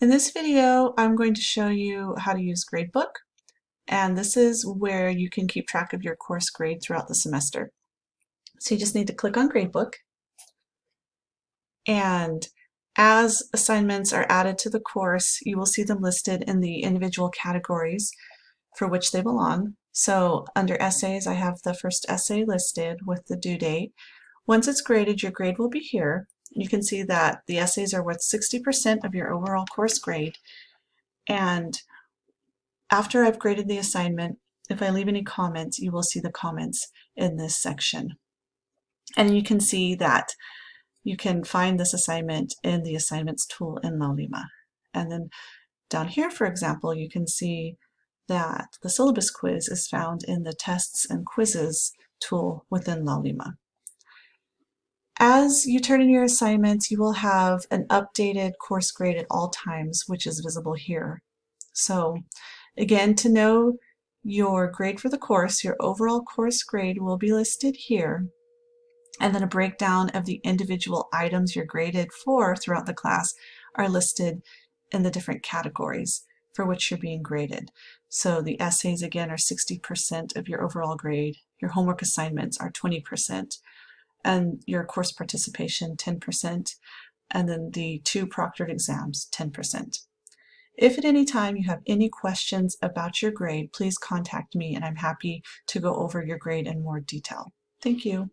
In this video, I'm going to show you how to use Gradebook, and this is where you can keep track of your course grade throughout the semester. So you just need to click on Gradebook, and as assignments are added to the course, you will see them listed in the individual categories for which they belong. So under essays, I have the first essay listed with the due date. Once it's graded, your grade will be here, you can see that the essays are worth 60% of your overall course grade. And after I've graded the assignment, if I leave any comments, you will see the comments in this section. And you can see that you can find this assignment in the assignments tool in Laulima. And then down here, for example, you can see that the syllabus quiz is found in the tests and quizzes tool within Laulima. As you turn in your assignments, you will have an updated course grade at all times, which is visible here. So again, to know your grade for the course, your overall course grade will be listed here, and then a breakdown of the individual items you're graded for throughout the class are listed in the different categories for which you're being graded. So the essays again are 60% of your overall grade, your homework assignments are 20%, and your course participation 10%, and then the two proctored exams 10%. If at any time you have any questions about your grade, please contact me and I'm happy to go over your grade in more detail. Thank you.